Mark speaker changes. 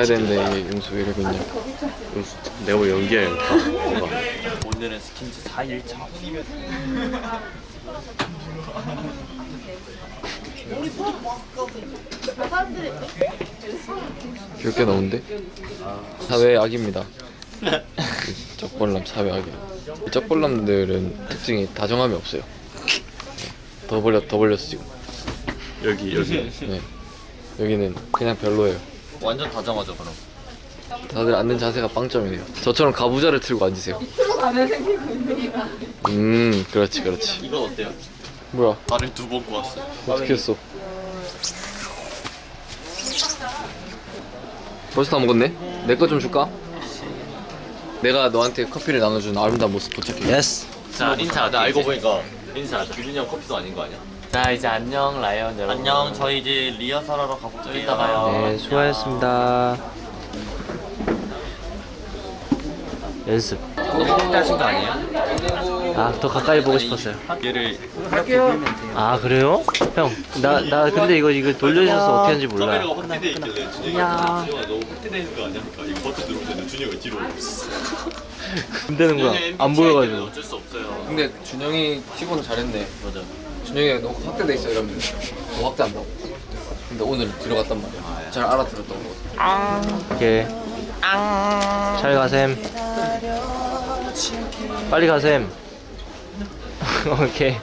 Speaker 1: 가야 되는데 이게 용수 왜 이러고 있냐. 용수 내가 뭐 연기야 이거 다? 뭐가
Speaker 2: 오늘은 스킨즈 4일차
Speaker 1: 귀엽게 나오는데? 사회 악입니다. 쩍벌남 사회 악이야 이 쩍벌남들은 특징이 다정함이 없어요. 더 벌렸 더 벌렸어 지금
Speaker 2: 여기 여기.
Speaker 1: 네. 여기는 그냥 별로예요
Speaker 2: 완전 다정하죠 그럼
Speaker 1: 다들 앉는 자세가 빵점이네요 저처럼 가부좌를 틀고 앉으세요 음 그렇지 그렇지
Speaker 2: 이건 어때요?
Speaker 1: 뭐야
Speaker 2: 나를 두번 구웠어요
Speaker 1: 어떻게 했어 벌써 다 먹었네? 내 거 좀 줄까? 내가 너한테 커피를 나눠준 아름다운 모습 도착해
Speaker 3: yes.
Speaker 2: 자 인사하자 나 알고 보니까 인사하자 규준이 형 커피도 아닌 거 아니야?
Speaker 4: 자 이제 안녕 라이언 여러분
Speaker 2: 안녕 저희 이제 리허설하러 가볼게요
Speaker 4: 이따 봐요.
Speaker 3: 네, 수고하셨습니다. 연습.
Speaker 2: 하신 거 아니에요?
Speaker 3: 아, 더 가까이 보고 싶었어요.
Speaker 2: 얘를
Speaker 3: 아, 그래요? 형, 나, 나 근데 이거, 이거 돌려줘서 어떻게 하는지
Speaker 2: 카메라가
Speaker 3: 몰라요.
Speaker 2: 확대돼 있길래 준영아 너무 확대돼 있는 거 아니야? 그러니까 이거 버튼 누르면 준영이가 뒤로
Speaker 3: 안 되는 거야. 안 보여가지고.
Speaker 2: 어쩔 수 없어요
Speaker 1: 근데 준영이 치고는 잘했네
Speaker 2: 맞아
Speaker 1: 준영이가 너무 확대돼 있어 이러면 더 확대한다고 근데 오늘 들어갔단 말이야 잘 알아들었던 거
Speaker 3: 오케이. 잘 가셈. 빨리 가셈. 오케이.